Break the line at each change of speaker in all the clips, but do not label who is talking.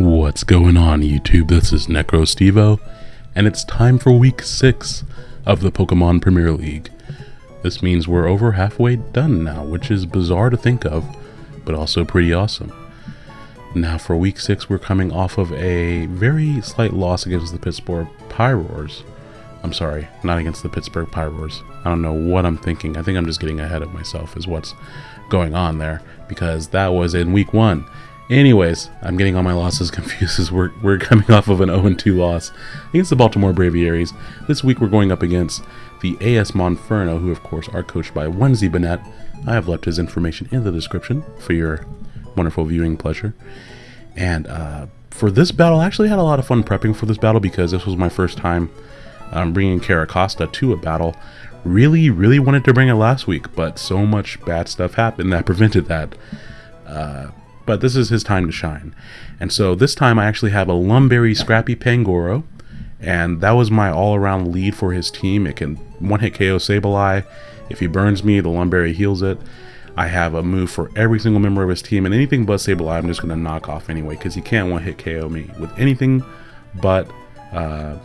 What's going on YouTube? This is NecroStevo, and it's time for week 6 of the Pokemon Premier League. This means we're over halfway done now, which is bizarre to think of, but also pretty awesome. Now for week 6 we're coming off of a very slight loss against the Pittsburgh Pyroars. I'm sorry, not against the Pittsburgh Pyroars. I don't know what I'm thinking. I think I'm just getting ahead of myself is what's going on there, because that was in week 1 Anyways, I'm getting all my losses confused as we're, we're coming off of an 0-2 loss against the Baltimore Braviaries. This week we're going up against the AS Monferno, who of course are coached by Wenzy Bennett. I have left his information in the description for your wonderful viewing pleasure. And uh, for this battle, I actually had a lot of fun prepping for this battle because this was my first time um, bringing Carracosta to a battle. Really, really wanted to bring it last week, but so much bad stuff happened that prevented that. Uh, but this is his time to shine. And so this time I actually have a Lum Berry Scrappy Pangoro, and that was my all-around lead for his team. It can one-hit KO Sableye. If he burns me, the Lum Berry heals it. I have a move for every single member of his team, and anything but Sableye I'm just going to knock off anyway, because he can't one-hit KO me with anything but uh,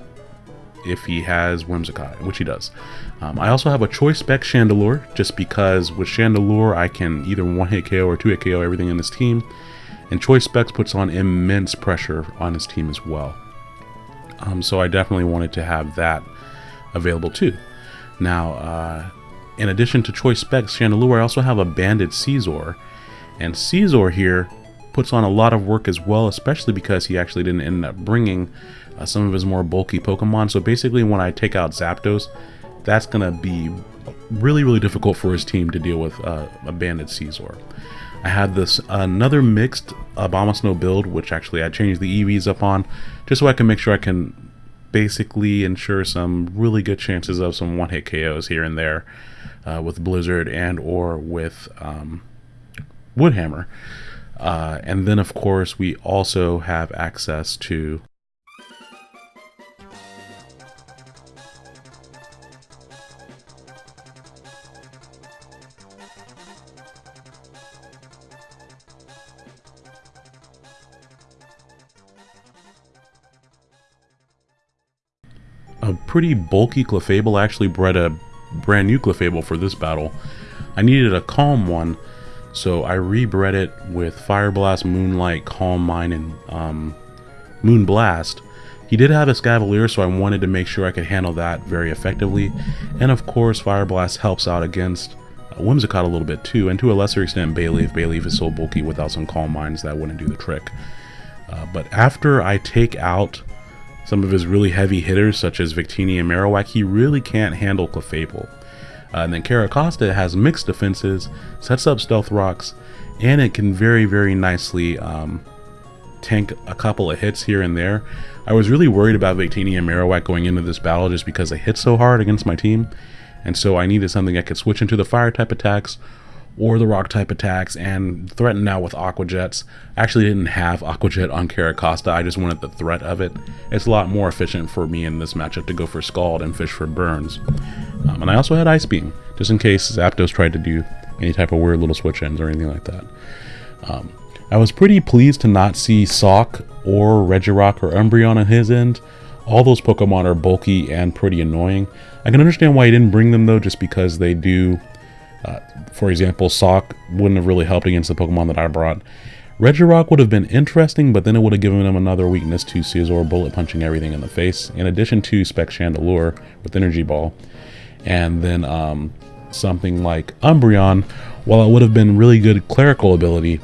if he has Whimsicott, which he does. Um, I also have a Choice Spec Chandelure, just because with Chandelure I can either one-hit KO or two-hit KO everything in his team, and Choice Specs puts on immense pressure on his team as well. Um, so I definitely wanted to have that available too. Now, uh, in addition to Choice Specs Chandelure, I also have a Banded Scizor, and Scizor here puts on a lot of work as well, especially because he actually didn't end up bringing uh, some of his more bulky Pokemon. So basically when I take out Zapdos, that's going to be really, really difficult for his team to deal with uh, a Banded Scizor. I had this another mixed Abomasnow build, which actually I changed the EVs up on, just so I can make sure I can basically ensure some really good chances of some one-hit KOs here and there uh, with Blizzard and or with um, Woodhammer. Uh, and then, of course, we also have access to pretty bulky Clefable. I actually bred a brand new Clefable for this battle. I needed a calm one, so I rebred it with Fire Blast, Moonlight, Calm Mind, and um, Moon Blast. He did have a Escavalier, so I wanted to make sure I could handle that very effectively. And of course, Fire Blast helps out against uh, Whimsicott a little bit too, and to a lesser extent Bayleef. Bayleef is so bulky without some Calm Minds that wouldn't do the trick. Uh, but after I take out some of his really heavy hitters, such as Victini and Marowak, he really can't handle Clefable. Uh, and then Carracosta has mixed defenses, sets up Stealth Rocks, and it can very, very nicely um, tank a couple of hits here and there. I was really worried about Victini and Marowak going into this battle just because they hit so hard against my team, and so I needed something that could switch into the fire type attacks or the rock type attacks and threaten now with aqua jets. I actually didn't have aqua jet on Carracosta, I just wanted the threat of it. It's a lot more efficient for me in this matchup to go for Scald and fish for burns. Um, and I also had Ice Beam, just in case Zapdos tried to do any type of weird little switch ins or anything like that. Um, I was pretty pleased to not see Sock or Regirock or Umbreon on his end. All those Pokemon are bulky and pretty annoying. I can understand why he didn't bring them though, just because they do uh, for example, Sock wouldn't have really helped against the Pokemon that I brought. Regirock would have been interesting, but then it would have given him another weakness to Scizor bullet punching everything in the face, in addition to Spec Chandelure with Energy Ball. And then um, something like Umbreon, while it would have been really good clerical ability,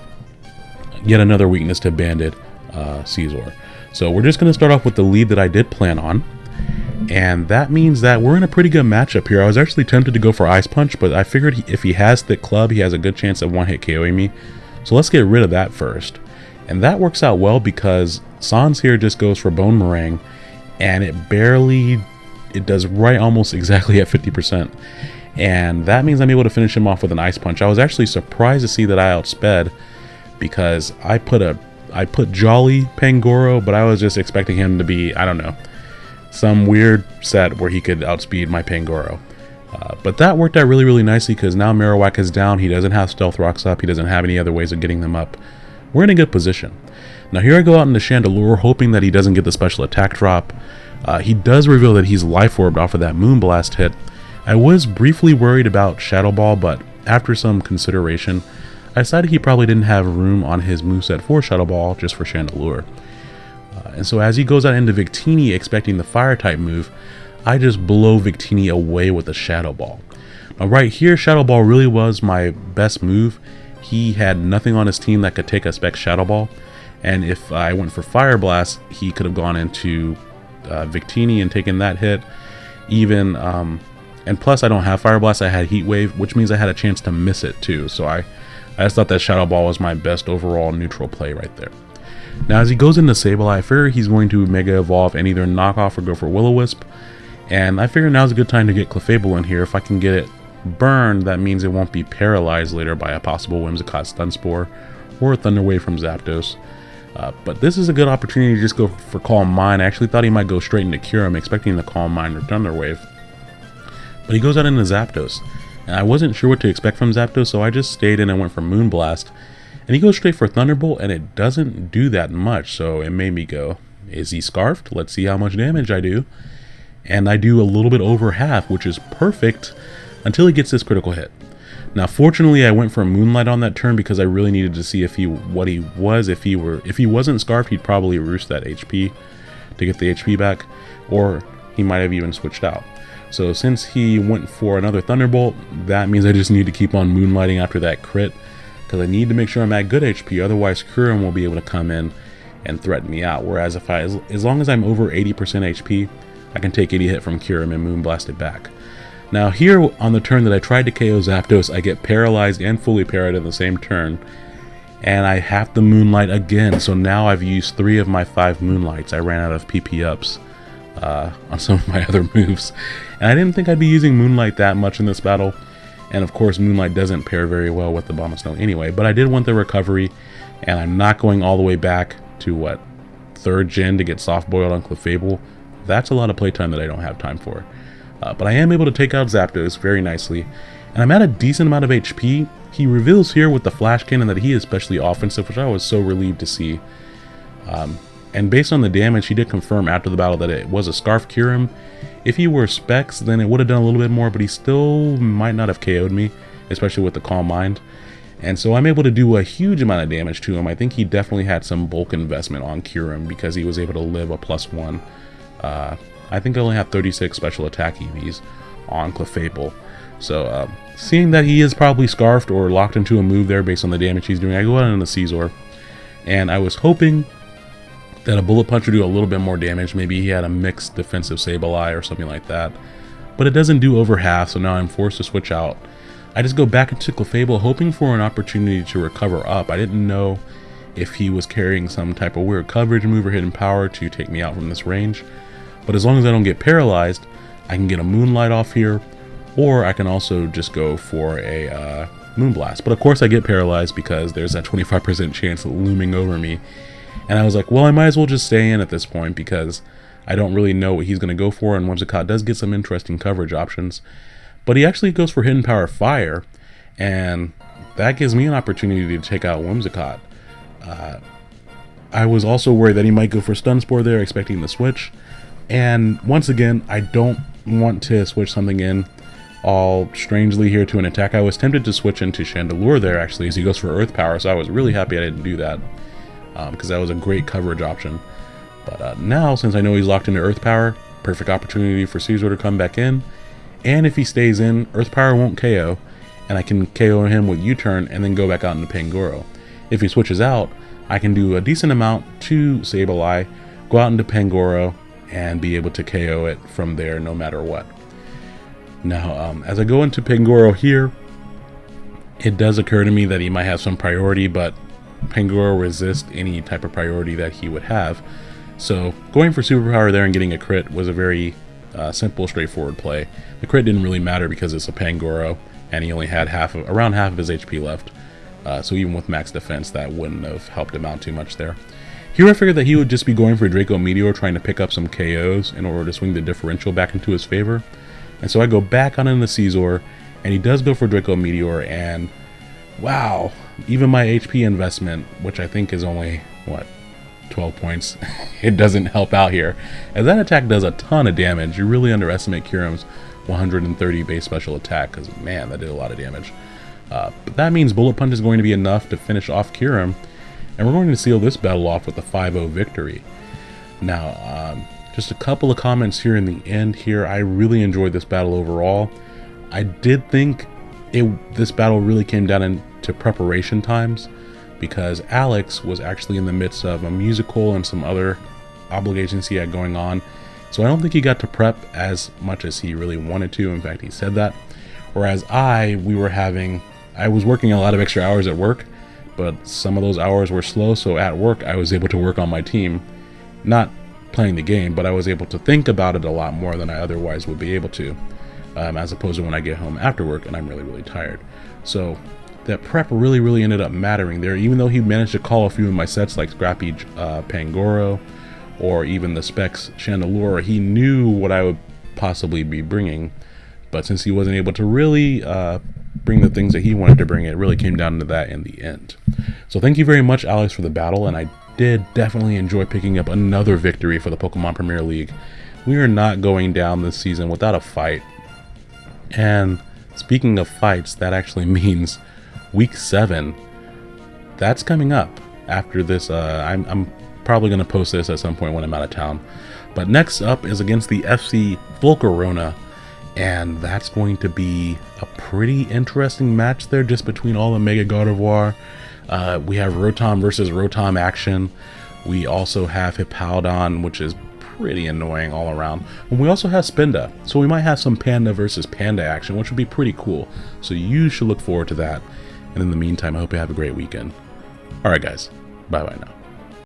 yet another weakness to Banded uh, Scizor. So we're just going to start off with the lead that I did plan on. And that means that we're in a pretty good matchup here. I was actually tempted to go for Ice Punch, but I figured if he has Thick Club, he has a good chance of one-hit KOing me. So let's get rid of that first. And that works out well because Sans here just goes for Bonemerang, and it barely, it does right almost exactly at 50%. And that means I'm able to finish him off with an Ice Punch. I was actually surprised to see that I outsped because I put a, I put Jolly Pangoro, but I was just expecting him to be, I don't know, some weird set where he could outspeed my Pangoro. Uh, but that worked out really, really nicely because now Marowak is down. He doesn't have Stealth Rocks up. He doesn't have any other ways of getting them up. We're in a good position. Now here I go out into Chandelure, hoping that he doesn't get the special attack drop. Uh, he does reveal that he's life orbed off of that Moonblast hit. I was briefly worried about Shadow Ball, but after some consideration, I decided he probably didn't have room on his moveset for Shadow Ball just for Chandelure. Uh, and so as he goes out into Victini expecting the fire type move, I just blow Victini away with a Shadow Ball. Now right here, Shadow Ball really was my best move. He had nothing on his team that could take a Spec Shadow Ball. And if I went for Fire Blast, he could have gone into uh, Victini and taken that hit. Even, um, and plus I don't have Fire Blast, I had Heat Wave, which means I had a chance to miss it too. So I, I just thought that Shadow Ball was my best overall neutral play right there. Now as he goes into Sableye, I figure he's going to Mega Evolve and either knock off or go for Will-O-Wisp. And I figure now's a good time to get Clefable in here. If I can get it burned, that means it won't be paralyzed later by a possible Whimsicott Stun Spore or Thunder Wave from Zapdos. Uh, but this is a good opportunity to just go for Calm Mind. I actually thought he might go straight into Kyurem, expecting the Calm Mind or Thunder Wave. But he goes out into Zapdos. And I wasn't sure what to expect from Zapdos, so I just stayed in and went for Moonblast. And he goes straight for Thunderbolt, and it doesn't do that much, so it made me go, is he Scarfed? Let's see how much damage I do. And I do a little bit over half, which is perfect until he gets this critical hit. Now, fortunately, I went for Moonlight on that turn because I really needed to see if he what he was. If he were if he wasn't scarfed, he'd probably roost that HP to get the HP back, or he might have even switched out. So since he went for another Thunderbolt, that means I just need to keep on Moonlighting after that crit because I need to make sure I'm at good HP. Otherwise, Kyurem will be able to come in and threaten me out. Whereas if I, as, as long as I'm over 80% HP, I can take any hit from Kyurem and Moonblast it back. Now here on the turn that I tried to KO Zapdos, I get paralyzed and fully parried in the same turn. And I have to Moonlight again, so now I've used three of my five Moonlights. I ran out of PP ups uh, on some of my other moves. And I didn't think I'd be using Moonlight that much in this battle. And of course, Moonlight doesn't pair very well with the Abomasnow anyway. But I did want the recovery, and I'm not going all the way back to, what, third gen to get soft boiled on Clefable. That's a lot of playtime that I don't have time for. Uh, but I am able to take out Zapdos very nicely. And I'm at a decent amount of HP. He reveals here with the Flash Cannon that he is especially offensive, which I was so relieved to see. Um, and based on the damage, he did confirm after the battle that it was a Scarf Kyurem. If he were Specs, then it would have done a little bit more, but he still might not have KO'd me, especially with the Calm Mind. And so I'm able to do a huge amount of damage to him. I think he definitely had some bulk investment on Kyurem because he was able to live a plus one uh, I think I only have 36 special attack EVs on Clefable. So, uh, seeing that he is probably scarfed or locked into a move there based on the damage he's doing, I go out on the Scizor. And I was hoping that a Bullet Punch would do a little bit more damage. Maybe he had a mixed defensive Sableye or something like that. But it doesn't do over half, so now I'm forced to switch out. I just go back into Clefable hoping for an opportunity to recover up. I didn't know if he was carrying some type of weird coverage move or hidden power to take me out from this range. But as long as I don't get paralyzed, I can get a Moonlight off here, or I can also just go for a uh, Moonblast. But of course I get paralyzed because there's that 25% chance looming over me. And I was like, well, I might as well just stay in at this point because I don't really know what he's going to go for, and Whimsicott does get some interesting coverage options. But he actually goes for Hidden Power Fire, and that gives me an opportunity to take out Whimsicott. Uh, I was also worried that he might go for Stun Spore there, expecting the switch. And once again, I don't want to switch something in all strangely here to an attack. I was tempted to switch into Chandelure there actually as he goes for Earth Power, so I was really happy I didn't do that because um, that was a great coverage option. But uh, now, since I know he's locked into Earth Power, perfect opportunity for Scizor to come back in. And if he stays in, Earth Power won't KO, and I can KO him with U-turn and then go back out into Pangoro. If he switches out, I can do a decent amount to Sableye, go out into Pangoro, and be able to KO it from there no matter what. Now, um, as I go into Pangoro here, it does occur to me that he might have some priority, but Pangoro resist any type of priority that he would have. So going for Superpower there and getting a crit was a very uh, simple, straightforward play. The crit didn't really matter because it's a Pangoro, and he only had half of, around half of his HP left. Uh, so even with max defense, that wouldn't have helped him out too much there. Here I figured that he would just be going for Draco Meteor trying to pick up some KOs in order to swing the differential back into his favor. And so I go back on in the Scizor, and he does go for Draco Meteor, and wow, even my HP investment, which I think is only, what, 12 points, it doesn't help out here. As that attack does a ton of damage, you really underestimate Kyurem's 130 base special attack, because man, that did a lot of damage. Uh, but that means Bullet Punch is going to be enough to finish off Kyurem, and we're going to seal this battle off with a 5-0 victory. Now, um, just a couple of comments here in the end here. I really enjoyed this battle overall. I did think it this battle really came down into preparation times because Alex was actually in the midst of a musical and some other obligations he had going on. So I don't think he got to prep as much as he really wanted to. In fact, he said that. Whereas I, we were having, I was working a lot of extra hours at work, but some of those hours were slow. So at work, I was able to work on my team, not playing the game, but I was able to think about it a lot more than I otherwise would be able to, um, as opposed to when I get home after work and I'm really, really tired. So that prep really, really ended up mattering there, even though he managed to call a few of my sets like Scrappy uh, Pangoro or even the Specs Chandelure, he knew what I would possibly be bringing. But since he wasn't able to really uh, bring the things that he wanted to bring, it really came down to that in the end. So thank you very much, Alex, for the battle, and I did definitely enjoy picking up another victory for the Pokemon Premier League. We are not going down this season without a fight. And speaking of fights, that actually means week seven. That's coming up after this. Uh, I'm, I'm probably going to post this at some point when I'm out of town. But next up is against the FC Volcarona. And that's going to be a pretty interesting match there just between all the Mega Gardevoir. Uh, we have Rotom versus Rotom action. We also have Hippowdon, which is pretty annoying all around. And we also have Spinda, so we might have some Panda versus Panda action, which would be pretty cool. So you should look forward to that. And in the meantime, I hope you have a great weekend. Alright guys, bye bye now.